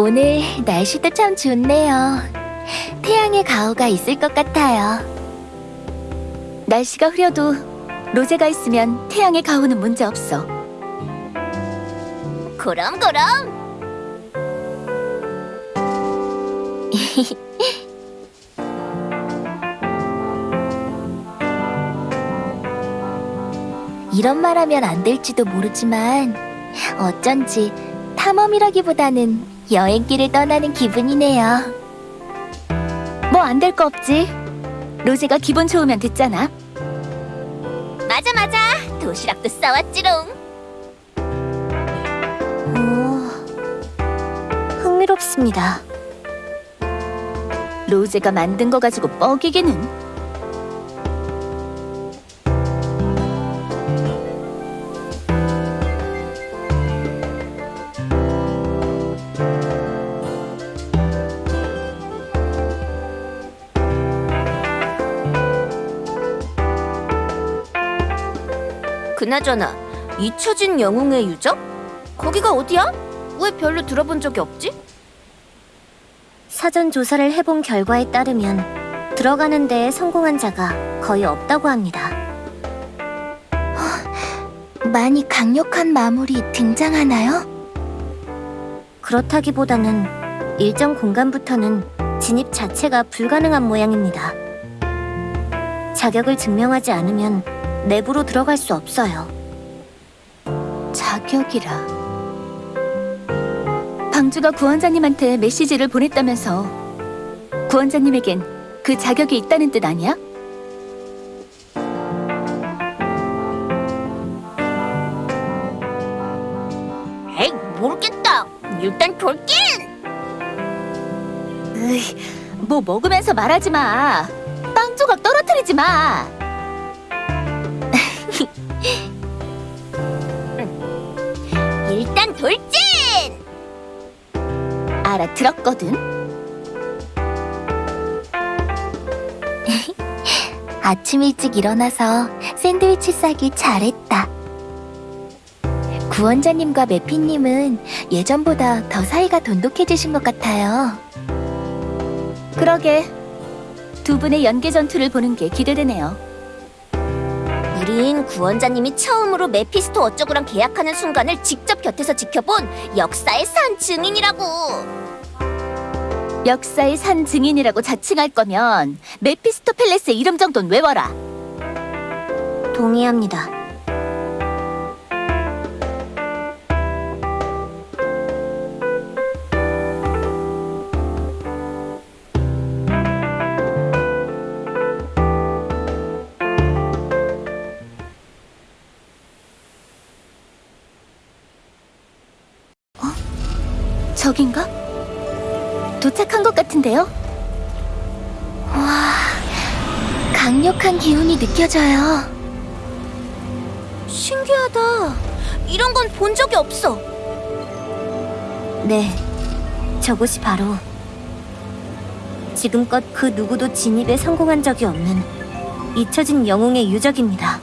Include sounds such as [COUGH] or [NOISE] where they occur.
오늘 날씨도 참 좋네요. 태양의 가호가 있을 것 같아요. 날씨가 흐려도 로제가 있으면 태양의 가호는 문제 없어. 그럼 그럼 [LAUGHS] 이런 말하면 안 될지도 모르지만 어쩐지 탐험이라기보다는 여행길을 떠나는 기분이네요. 뭐 안 될 거 없지. 로제가 기분 좋으면 됐잖아. 맞아 맞아 도시락도 싸왔지롱 오, 흥미롭습니다. 로제가 만든 거 가지고 뻐기기는 그나저나 잊혀진 영웅의 유적? 거기가 어디야? 왜 별로 들어본 적이 없지? 사전 조사를 해본 결과에 따르면 들어가는 데에 성공한 자가 거의 없다고 합니다. 많이 강력한 마물이 등장하나요? 그렇다기보다는 일정 공간부터는 진입 자체가 불가능한 모양입니다. 자격을 증명하지 않으면 내부로 들어갈 수 없어요. 자격이라. 방주가 구원자님한테 메시지를 보냈다면서 구원자님에겐 그 자격이 있다는 뜻 아니야? 에이 모르겠다 일단 돌긴 으이, 뭐 먹으면서 말하지 마. 빵 조각 떨어뜨리지 마. 알아들었거든. [LAUGHS] 아침 일찍 일어나서 샌드위치 싸기 잘했다. 구원자님과 매피님은 예전보다 더 사이가 돈독해지신 것 같아요. 그러게. 두 분의 연계 전투를 보는 게 기대되네요. 우린 구원자님이 처음으로 메피스토 어쩌고랑 계약하는 순간을 직접 곁에서 지켜본 역사의 산 증인이라고 역사의 산 증인이라고 자칭할 거면 메피스토 팰레스의 이름 정도는 외워라. 동의합니다. 저긴가? 도착한 것 같은데요? 와, 강력한 기운이 느껴져요. 신기하다 이런 건 본 적이 없어 네, 저곳이 바로 지금껏 그 누구도 진입에 성공한 적이 없는 잊혀진 영웅의 유적입니다.